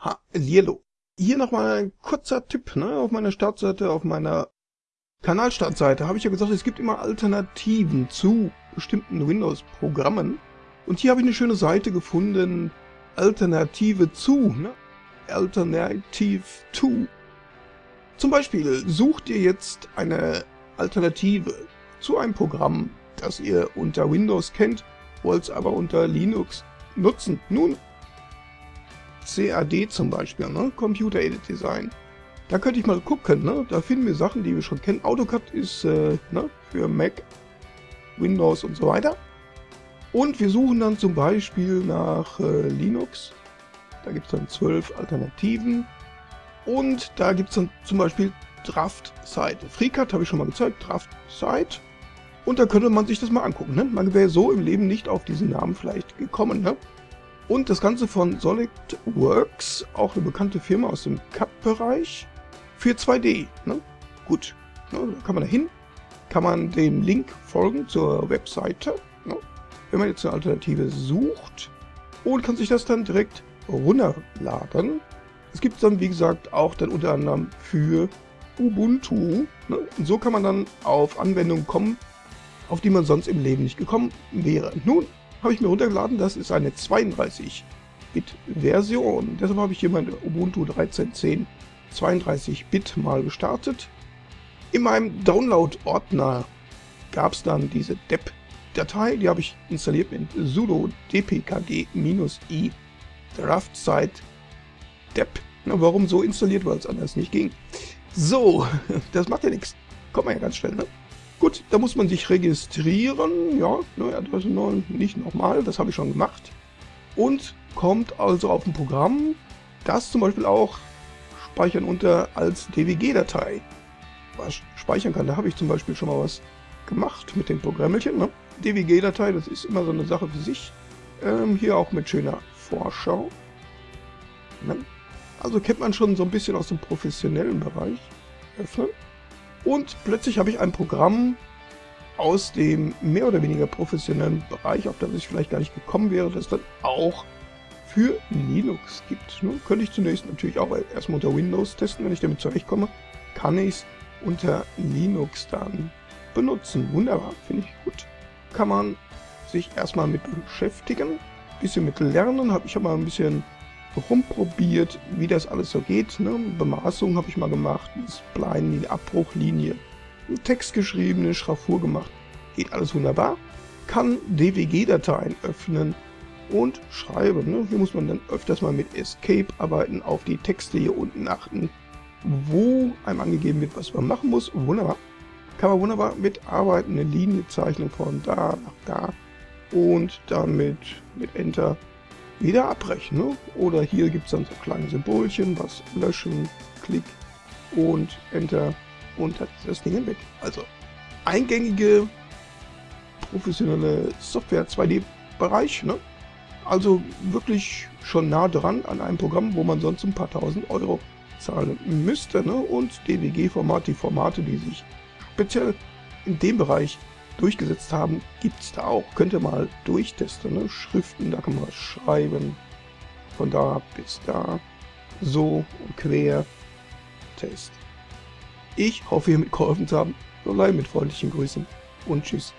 Hallihallo. Hier nochmal ein kurzer Tipp, ne? Auf meiner Startseite, auf meiner Kanalstartseite habe ich ja gesagt, es gibt immer Alternativen zu bestimmten Windows-Programmen. Und hier habe ich eine schöne Seite gefunden, Alternative zu, ne? Alternative to. Zum Beispiel sucht ihr jetzt eine Alternative zu einem Programm, das ihr unter Windows kennt, wollt es aber unter Linux nutzen. Nun, CAD zum Beispiel, ne? Computer Aided Design. Da könnte ich mal gucken, ne? Da finden wir Sachen, die wir schon kennen. AutoCAD ist äh, ne? für Mac, Windows und so weiter. Und wir suchen dann zum Beispiel nach äh, Linux. Da gibt es dann zwölf Alternativen. Und da gibt es dann zum Beispiel Draft Site. FreeCAD habe ich schon mal gezeigt, Draft Site. Und da könnte man sich das mal angucken. Ne? Man wäre so im Leben nicht auf diesen Namen vielleicht gekommen. Ne? Und das Ganze von SolidWorks, auch eine bekannte Firma aus dem CAD-Bereich, für 2D. Ne? Gut, ne? da kann man da hin, kann man dem Link folgen zur Webseite, ne? wenn man jetzt eine Alternative sucht und kann sich das dann direkt runterladen. Es gibt dann, wie gesagt, auch dann unter anderem für Ubuntu. Ne? Und so kann man dann auf Anwendungen kommen, auf die man sonst im Leben nicht gekommen wäre. Nun, habe ich mir runtergeladen. Das ist eine 32-Bit-Version. Deshalb habe ich hier meine Ubuntu 13.10 32-Bit mal gestartet. In meinem Download-Ordner gab es dann diese dep-Datei, die habe ich installiert mit sudo dpkg-i draftsite dep. Na, warum so installiert, weil es anders nicht ging. So, das macht ja nichts. Kommt man ja ganz schnell, ne? Gut, da muss man sich registrieren. Ja, neue Adresse neu, nicht nochmal, das habe ich schon gemacht. Und kommt also auf ein Programm, das zum Beispiel auch speichern unter als DWG-Datei was speichern kann. Da habe ich zum Beispiel schon mal was gemacht mit dem Programmchen. Ne? DWG-Datei, das ist immer so eine Sache für sich. Ähm, hier auch mit schöner Vorschau. Ne? Also kennt man schon so ein bisschen aus dem professionellen Bereich. Öffnen. Und plötzlich habe ich ein Programm aus dem mehr oder weniger professionellen Bereich, auf das ich vielleicht gar nicht gekommen wäre, das dann auch für Linux gibt. Nun könnte ich zunächst natürlich auch erstmal unter Windows testen, wenn ich damit zurechtkomme, kann ich es unter Linux dann benutzen. Wunderbar, finde ich gut. Kann man sich erstmal mit beschäftigen, bisschen mit lernen, habe ich aber ein bisschen rumprobiert, wie das alles so geht. Ne? Bemaßung habe ich mal gemacht, Spline, Abbruchlinie, Text geschrieben, eine Schraffur gemacht. Geht alles wunderbar. Kann DWG-Dateien öffnen und schreiben. Ne? Hier muss man dann öfters mal mit Escape arbeiten, auf die Texte hier unten achten, wo einem angegeben wird, was man machen muss. Wunderbar. Kann man wunderbar mitarbeiten, eine Linie zeichnen von da nach da und damit mit Enter wieder abbrechen. Ne? Oder hier gibt es dann so kleine Symbolchen, was löschen, Klick und Enter und hat das Ding weg. Also eingängige professionelle Software 2D-Bereich. Ne? Also wirklich schon nah dran an einem Programm, wo man sonst ein paar tausend Euro zahlen müsste. Ne? Und DWG-Format, die Formate, die sich speziell in dem Bereich durchgesetzt haben, gibt es da auch. Könnt ihr mal durchtesten. Ne? Schriften, da kann man schreiben. Von da bis da. So und quer. Test. Ich hoffe, hiermit geholfen zu haben. So mit freundlichen Grüßen und tschüss.